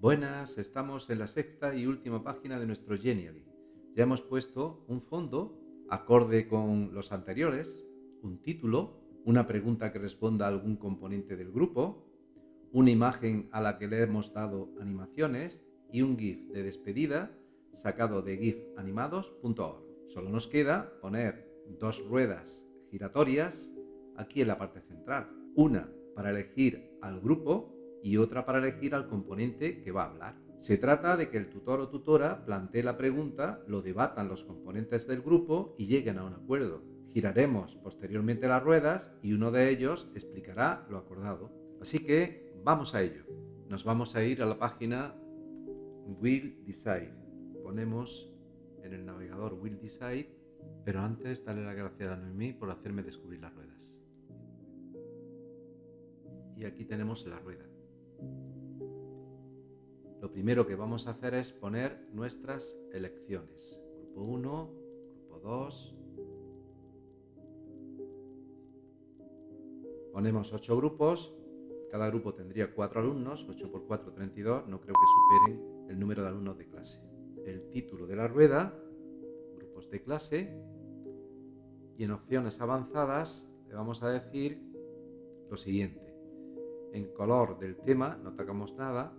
Buenas, estamos en la sexta y última página de nuestro Genially. Ya hemos puesto un fondo acorde con los anteriores, un título, una pregunta que responda a algún componente del grupo, una imagen a la que le hemos dado animaciones y un GIF de despedida sacado de gifanimados.org. Solo nos queda poner dos ruedas giratorias aquí en la parte central. Una para elegir al grupo y otra para elegir al componente que va a hablar. Se trata de que el tutor o tutora plantee la pregunta, lo debatan los componentes del grupo y lleguen a un acuerdo. Giraremos posteriormente las ruedas y uno de ellos explicará lo acordado. Así que vamos a ello. Nos vamos a ir a la página Will Decide. Ponemos en el navegador Will Decide, pero antes darle las gracias a Noemí por hacerme descubrir las ruedas. Y aquí tenemos la rueda. Lo primero que vamos a hacer es poner nuestras elecciones. Grupo 1, grupo 2. Ponemos 8 grupos. Cada grupo tendría 4 alumnos. 8 por 4, 32. No creo que superen el número de alumnos de clase. El título de la rueda, grupos de clase. Y en opciones avanzadas le vamos a decir lo siguiente. En color del tema no tocamos nada,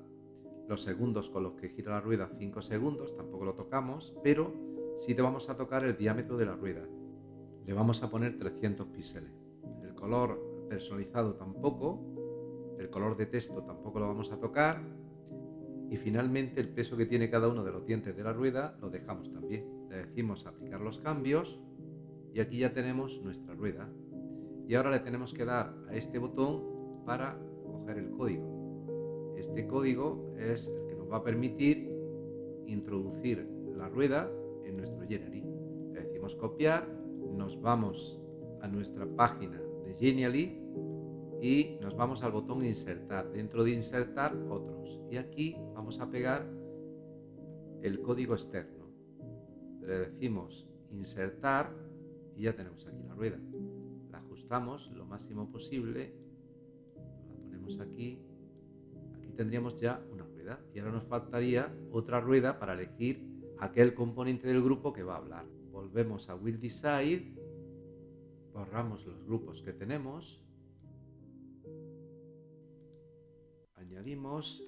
los segundos con los que gira la rueda 5 segundos, tampoco lo tocamos, pero sí te vamos a tocar el diámetro de la rueda. Le vamos a poner 300 píxeles. El color personalizado tampoco, el color de texto tampoco lo vamos a tocar y finalmente el peso que tiene cada uno de los dientes de la rueda lo dejamos también. Le decimos aplicar los cambios y aquí ya tenemos nuestra rueda. Y ahora le tenemos que dar a este botón para el código. Este código es el que nos va a permitir introducir la rueda en nuestro Genially. Le decimos copiar, nos vamos a nuestra página de Genially y nos vamos al botón insertar. Dentro de insertar otros. Y aquí vamos a pegar el código externo. Le decimos insertar y ya tenemos aquí la rueda. La ajustamos lo máximo posible. Ponemos aquí tendríamos ya una rueda. Y ahora nos faltaría otra rueda para elegir aquel componente del grupo que va a hablar. Volvemos a Will Decide, borramos los grupos que tenemos, añadimos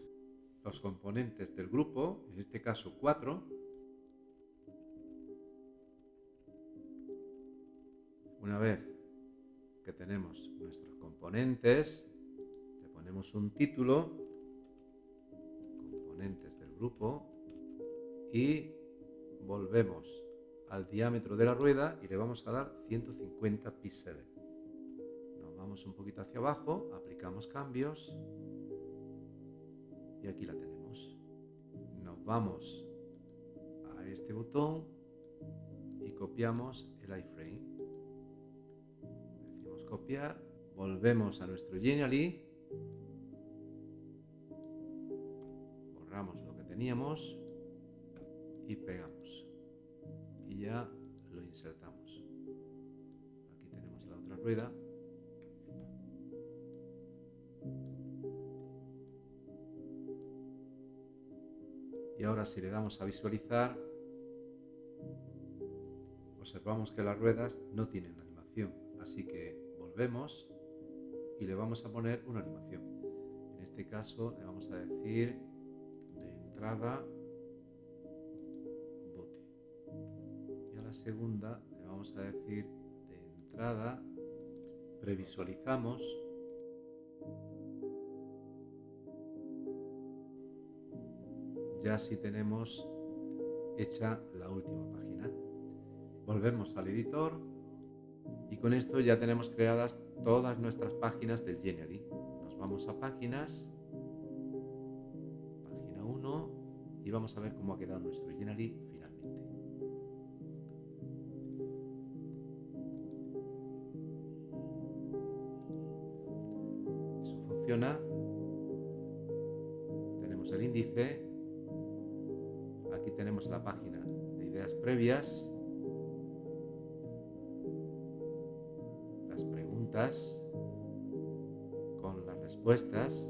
los componentes del grupo, en este caso cuatro, Una vez que tenemos nuestros componentes, ponemos un título del grupo y volvemos al diámetro de la rueda y le vamos a dar 150 píxeles. Nos vamos un poquito hacia abajo, aplicamos cambios y aquí la tenemos. Nos vamos a este botón y copiamos el iframe. Decimos copiar, volvemos a nuestro Genially teníamos y pegamos. Y ya lo insertamos. Aquí tenemos la otra rueda. Y ahora si le damos a visualizar observamos que las ruedas no tienen animación. Así que volvemos y le vamos a poner una animación. En este caso le vamos a decir entrada bote. Y a la segunda le vamos a decir de entrada previsualizamos. Ya si tenemos hecha la última página. Volvemos al editor y con esto ya tenemos creadas todas nuestras páginas del Genially nos vamos a páginas y vamos a ver cómo ha quedado nuestro Genially finalmente. Eso funciona. Tenemos el índice. Aquí tenemos la página de ideas previas. con las respuestas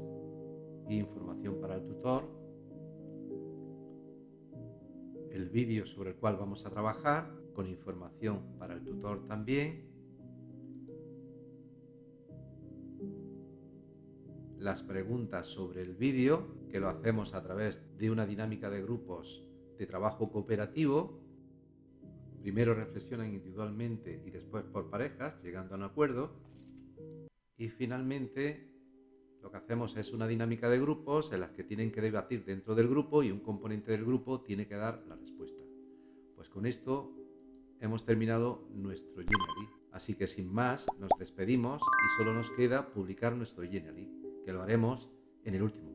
e información para el tutor, el vídeo sobre el cual vamos a trabajar con información para el tutor también, las preguntas sobre el vídeo, que lo hacemos a través de una dinámica de grupos de trabajo cooperativo Primero reflexionan individualmente y después por parejas, llegando a un acuerdo. Y finalmente lo que hacemos es una dinámica de grupos en las que tienen que debatir dentro del grupo y un componente del grupo tiene que dar la respuesta. Pues con esto hemos terminado nuestro Genially. Así que sin más, nos despedimos y solo nos queda publicar nuestro Genially que lo haremos en el último